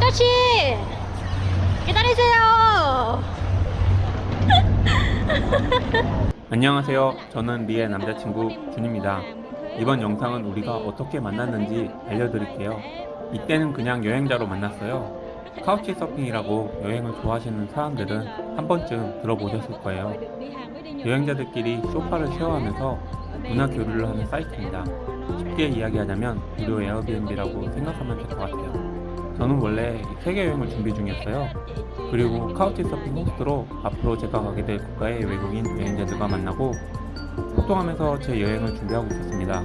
아저씨 기다리세요 안녕하세요. 저는 리의 남자친구 준입니다. 이번 영상은 우리가 어떻게 만났는지 알려드릴게요. 이때는 그냥 여행자로 만났어요. 카우치 서핑이라고 여행을 좋아하시는 사람들은 한 번쯤 들어보셨을 거예요. 여행자들끼리 소파를 쉐어하면서 문화 교류를 하는 사이트입니다. 쉽게 이야기하자면 무료 에어비앤비라고 생각하면 될 것 같아요. 저는 원래 세계 여행을 준비 중이었어요. 그리고 카우치 서핑 호스트로 앞으로 제가 가게 될 국가의 외국인 여행자들과 만나고 소통하면서 제 여행을 준비하고 있었습니다.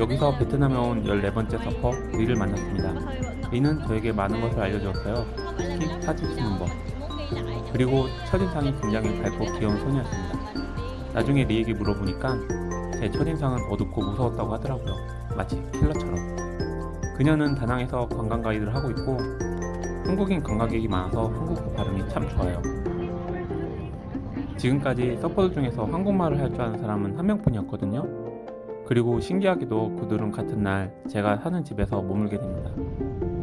여기서 베트남에 온 14번째 서퍼 리를 만났습니다. 리는 저에게 많은 것을 알려주었어요. 특히 사진 찍는 법. 그리고 첫인상이 굉장히 밝고 귀여운 소녀였습니다. 나중에 리에게 물어보니까 제 첫인상은 어둡고 무서웠다고 하더라고요. 마치 킬러처럼. 그녀는 다낭에서 관광 가이드를 하고 있고 한국인 관광객이 많아서 한국어 발음이 참 좋아요. 지금까지 서퍼들 중에서 한국말을 할 줄 아는 사람은 한 명뿐이었거든요. 그리고 신기하게도 그들은 같은 날 제가 사는 집에서 머물게 됩니다.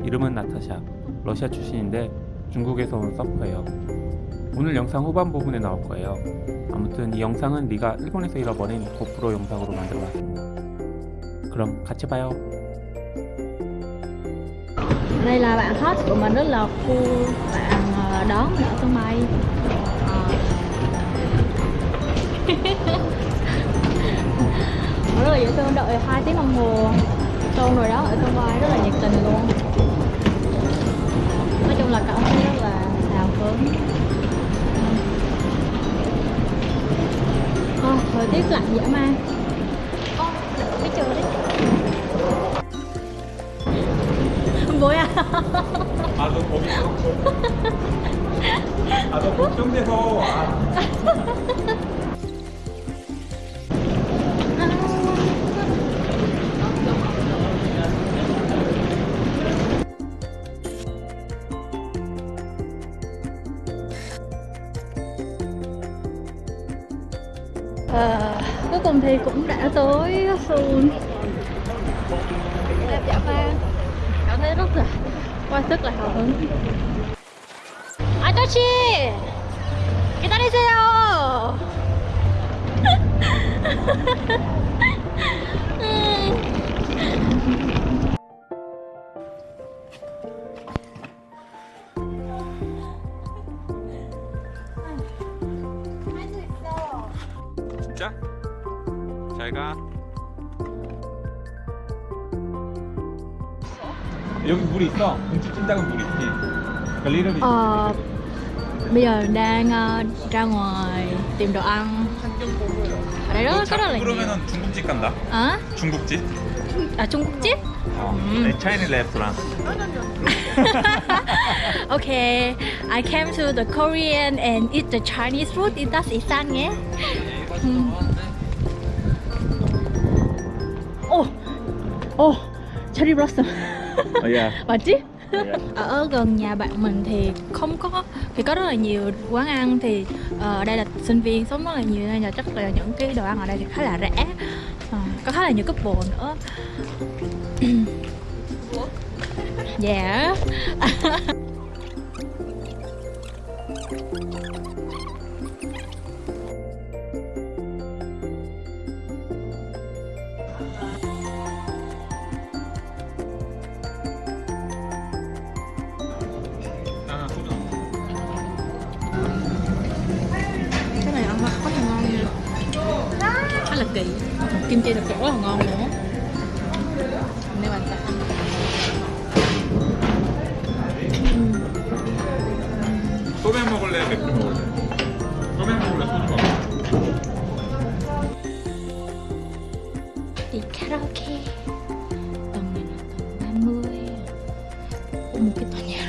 이름은 나타샤, 러시아 출신인데 중국에서 온 서퍼예요. 오늘 영상 후반 부분에 나올 거예요. 아무튼 이 영상은 네가 일본에서 잃어버린 고프로 영상으로 만들어놨습니다. 그럼 같이 봐요. Đây là bạn hot của mình rất là khu bạn ờ, đón mình ở sân bay rất là dễ thương đợi hai tiếng đồng hồ. Xong rồi đó ở sân bay rất là nhiệt tình luôn. Nói chung là cảm thấy rất là hào hứng. À, thời tiết lạnh dã man. 뭐야? 아, 너 거기 아, 너 걱정돼서 À, cuối cùng thì cũng đã tới Seoul Đẹp dã man Sức là hào hứng 아저씨 기다리세요 진짜? 잘 가. 여기 물 있어. 공치 찐다은 물 있지. 그 리얼이. Ờ, bây giờ đang ờ, ra ngoài tìm đồ ăn ở đây rất rất là nhiều 그러면은 중국집 간다. à, 중국집? à Trung Quốc chip 어. 음. 네, 차이니 레스토랑. okay I came to the Korean and eat the Chinese food das isan nhé Hmm. 오, 오, cherry blossom 어, oh yeah. và trip. Yeah. ở gần nhà bạn mình thì không có thì có rất là nhiều quán ăn thì ờ, ở uh, đây là sinh viên sống rất là nhiều nên là chắc là những cái đồ ăn ở đây thì khá là rẻ. Uh, có khá là nhiều cấp bộ nữa. Dạ. khá là kỳ kim chi được rất là ngon nữa nếu bạn sẽ ăn 소맥 먹을래? 맥주 먹을래? 소맥 먹을래? 소주 먹을래? đi karaoke tầng này là tầng 30 Có một cái tòa nhà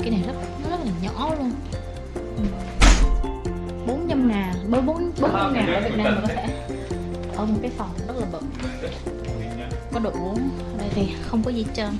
cái này rất nó rất là nhỏ luôn. Ừ. Bốn trăm ngàn bốn bốn bốn trăm ngàn ở Việt Nam mà có thể ở một cái phòng rất là bự. Có đủ ở đây thì không có gì trơn.